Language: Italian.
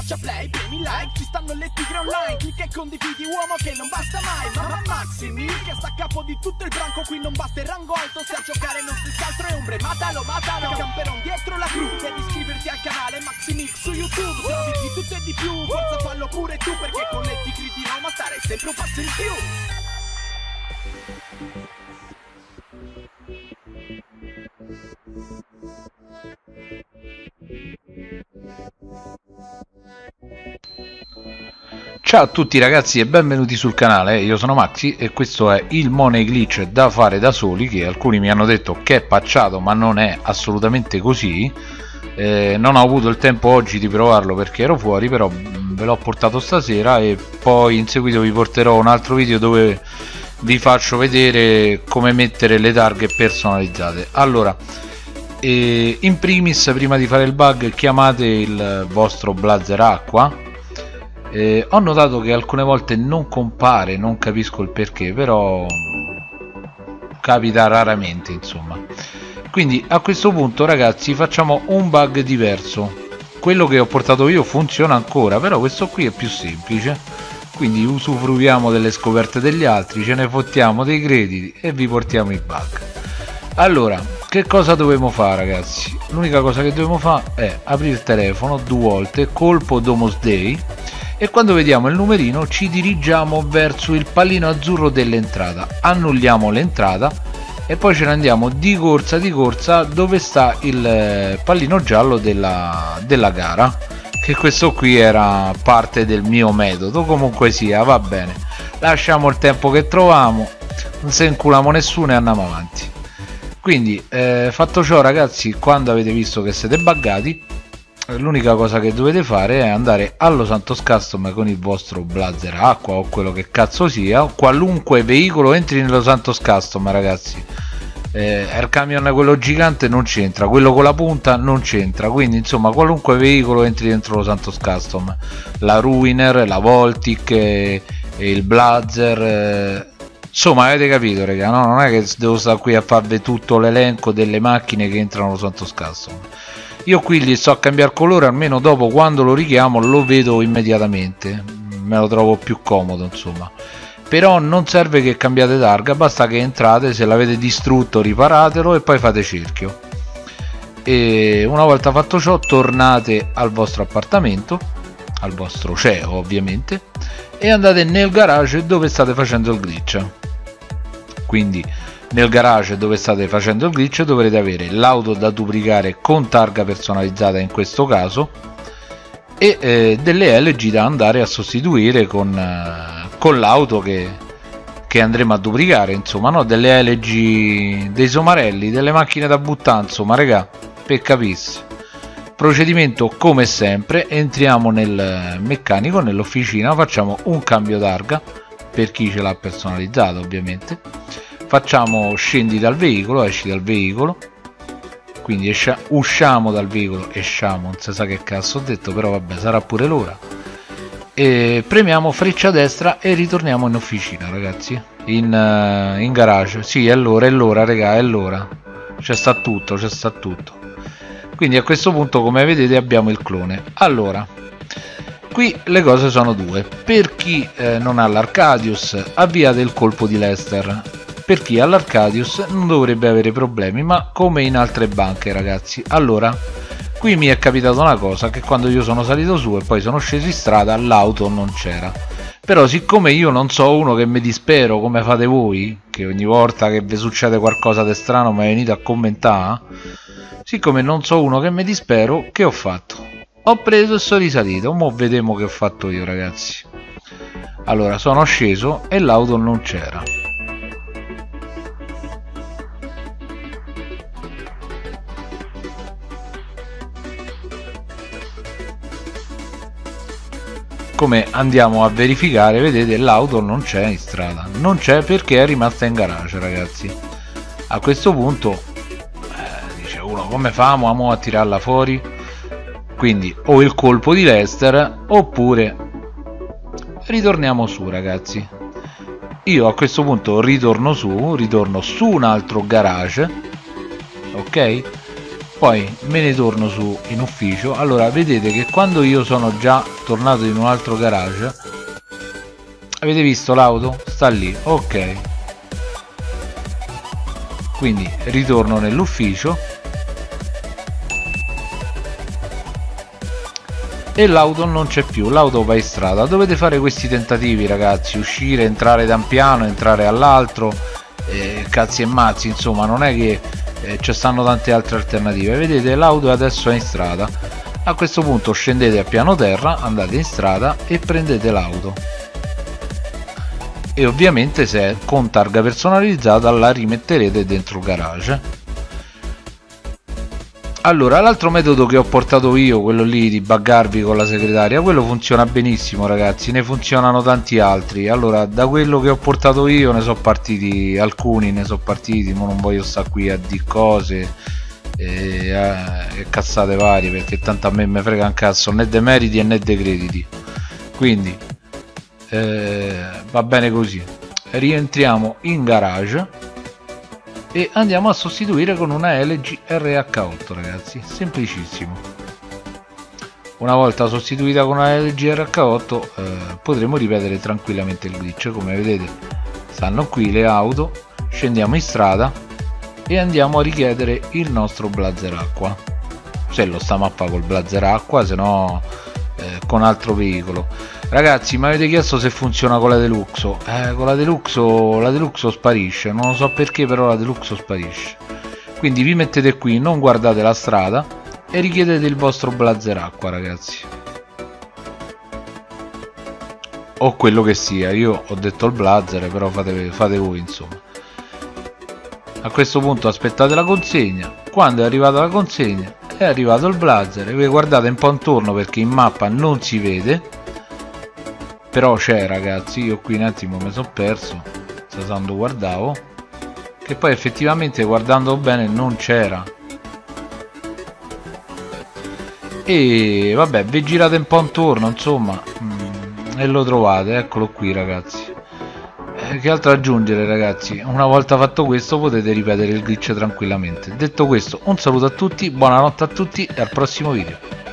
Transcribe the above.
schiaccia play, premi like Ci stanno le tigre online Clicca e condividi uomo che non basta mai Mamma Maximi che sta a capo di tutto il branco Qui non basta il rango alto Se a giocare non si altro è ombre Matalo, matalo Camperon dietro la crew Devi iscriverti al canale Maximix su YouTube Se di tutto e di più Forza fallo pure tu Perché con le tigre di Roma stare sempre un passo in più Ciao a tutti ragazzi e benvenuti sul canale, io sono Maxi e questo è il Money Glitch da fare da soli che alcuni mi hanno detto che è pacciato ma non è assolutamente così. Eh, non ho avuto il tempo oggi di provarlo perché ero fuori però ve l'ho portato stasera e poi in seguito vi porterò un altro video dove vi faccio vedere come mettere le targhe personalizzate. Allora eh, in primis prima di fare il bug chiamate il vostro blazer acqua eh, ho notato che alcune volte non compare non capisco il perché però capita raramente insomma. Quindi a questo punto ragazzi facciamo un bug diverso. Quello che ho portato io funziona ancora però questo qui è più semplice. Quindi usufruiamo delle scoperte degli altri ce ne fottiamo dei crediti e vi portiamo i bug. Allora che cosa dobbiamo fare ragazzi? L'unica cosa che dobbiamo fare è aprire il telefono due volte colpo Domos Day e quando vediamo il numerino ci dirigiamo verso il pallino azzurro dell'entrata. Annulliamo l'entrata e poi ce ne andiamo di corsa di corsa dove sta il eh, pallino giallo della, della gara. Che questo qui era parte del mio metodo. Comunque sia va bene. Lasciamo il tempo che troviamo. Non se inculiamo nessuno e andiamo avanti. Quindi eh, fatto ciò ragazzi quando avete visto che siete buggati l'unica cosa che dovete fare è andare allo Santos Custom con il vostro blazer acqua o quello che cazzo sia. Qualunque veicolo entri nello Santos Custom ragazzi. Eh, Air Camion quello gigante non c'entra. Quello con la punta non c'entra. Quindi insomma qualunque veicolo entri dentro lo Santos Custom la Ruiner, la Voltic eh, il Blazer eh, insomma avete capito raga no? non è che devo stare qui a farvi tutto l'elenco delle macchine che entrano allo Santos Custom io qui gli a cambiare colore almeno dopo quando lo richiamo lo vedo immediatamente. Me lo trovo più comodo insomma. Però non serve che cambiate targa basta che entrate se l'avete distrutto riparatelo e poi fate cerchio. E una volta fatto ciò tornate al vostro appartamento al vostro CEO ovviamente e andate nel garage dove state facendo il glitch. Quindi nel garage dove state facendo il glitch dovrete avere l'auto da duplicare con targa personalizzata in questo caso e eh, delle LG da andare a sostituire con, eh, con l'auto che, che andremo a duplicare insomma no? delle LG dei somarelli delle macchine da buttare insomma regà per capirsi procedimento come sempre entriamo nel meccanico nell'officina facciamo un cambio targa per chi ce l'ha personalizzato ovviamente facciamo scendi dal veicolo esci dal veicolo. Quindi escia, usciamo dal veicolo esciamo non si sa che cazzo ho detto però vabbè sarà pure l'ora. E premiamo freccia destra e ritorniamo in officina ragazzi. In, uh, in garage. Sì è l'ora è l'ora raga è l'ora. C'è sta tutto c'è sta tutto. Quindi a questo punto come vedete abbiamo il clone. Allora qui le cose sono due. Per chi eh, non ha l'Arcadius avviate il colpo di Lester per chi ha l'Arcadius non dovrebbe avere problemi ma come in altre banche ragazzi. Allora qui mi è capitata una cosa che quando io sono salito su e poi sono sceso in strada l'auto non c'era. Però siccome io non so uno che mi dispero come fate voi che ogni volta che vi succede qualcosa di strano mi venite a commentare siccome non so uno che mi dispero che ho fatto? Ho preso e sono risalito. Mo vediamo che ho fatto io ragazzi. Allora sono sceso e l'auto non c'era come andiamo a verificare vedete l'auto non c'è in strada. Non c'è perché è rimasta in garage ragazzi. A questo punto eh, dice uno come famo a tirarla fuori? Quindi o il colpo di Lester oppure ritorniamo su ragazzi. Io a questo punto ritorno su ritorno su un altro garage ok poi me ne torno su in ufficio. Allora vedete che quando io sono già tornato in un altro garage avete visto l'auto? sta lì ok. Quindi ritorno nell'ufficio e l'auto non c'è più l'auto va in strada. Dovete fare questi tentativi ragazzi uscire entrare da un piano entrare all'altro eh, cazzi e mazzi insomma non è che eh, ci stanno tante altre alternative. Vedete l'auto adesso è in strada. A questo punto scendete a piano terra andate in strada e prendete l'auto. E ovviamente se è con targa personalizzata la rimetterete dentro il garage allora l'altro metodo che ho portato io quello lì di buggarvi con la segretaria quello funziona benissimo ragazzi ne funzionano tanti altri. Allora da quello che ho portato io ne sono partiti alcuni ne sono partiti ma non voglio stare qui a di cose e, eh, e cazzate varie perché tanto a me mi frega un cazzo né dei meriti né dei crediti. Quindi eh, va bene così. Rientriamo in garage e andiamo a sostituire con una LG RH8 ragazzi. Semplicissimo. Una volta sostituita con una LG RH8 eh, potremo ripetere tranquillamente il glitch. Come vedete stanno qui le auto. Scendiamo in strada e andiamo a richiedere il nostro blazer acqua. Se lo sta mappa col blazer acqua se no eh, con altro veicolo. Ragazzi mi avete chiesto se funziona con la deluxo. Eh, con la deluxo la deluxo sparisce. Non lo so perché però la deluxo sparisce. Quindi vi mettete qui non guardate la strada e richiedete il vostro blazer acqua ragazzi. O quello che sia. Io ho detto il blazer però fate, fate voi insomma. A questo punto aspettate la consegna. Quando è arrivata la consegna è arrivato il blazer. E guardate un po' intorno perché in mappa non si vede. Però c'è ragazzi io qui un attimo mi sono perso quando guardavo che poi effettivamente guardando bene non c'era. E vabbè vi girate un po' intorno insomma mm, e lo trovate eccolo qui ragazzi che altro aggiungere ragazzi una volta fatto questo potete ripetere il glitch tranquillamente. Detto questo un saluto a tutti buonanotte a tutti e al prossimo video